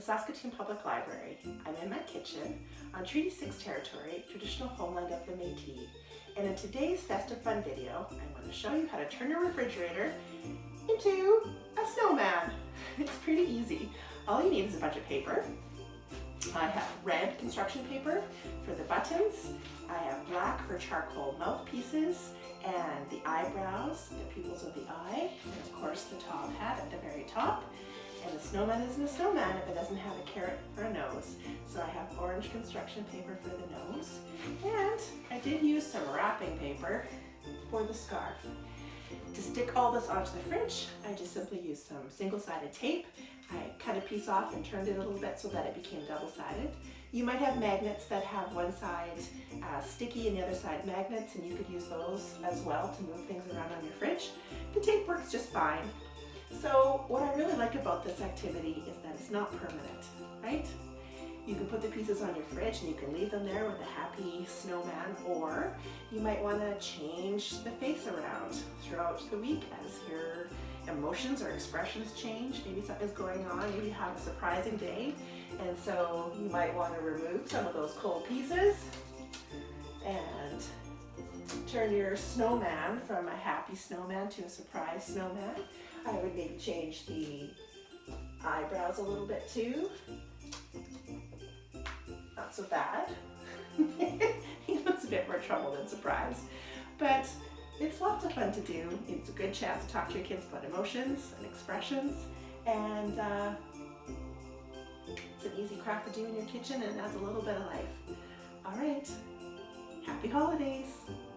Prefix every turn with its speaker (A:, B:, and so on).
A: Saskatoon Public Library. I'm in my kitchen on Treaty 6 territory, traditional homeland of the Métis. And in today's Festive Fun video, I'm going to show you how to turn your refrigerator into a snowman. It's pretty easy. All you need is a bunch of paper. I have red construction paper for the buttons. I have black for charcoal mouthpieces and the eyebrows, the pupils of the eye, and of course the top hat at the very top. And the snowman isn't a snowman if it doesn't have a carrot for a nose. So I have orange construction paper for the nose. And I did use some wrapping paper for the scarf. To stick all this onto the fridge, I just simply used some single-sided tape. I cut a piece off and turned it a little bit so that it became double-sided. You might have magnets that have one side uh, sticky and the other side magnets, and you could use those as well to move things around on your fridge. The tape works just fine. So what I really like about this activity is that it's not permanent, right? You can put the pieces on your fridge and you can leave them there with a happy snowman or you might want to change the face around throughout the week as your emotions or expressions change. Maybe something's going on, maybe you have a surprising day and so you might want to remove some of those cold pieces and turn your snowman from a happy snowman to a surprise snowman. I would maybe change the eyebrows a little bit too. Not so bad. he looks a bit more trouble than surprise. But it's lots of fun to do. It's a good chance to talk to your kids about emotions and expressions. And uh, it's an easy craft to do in your kitchen and adds a little bit of life. All right, happy holidays.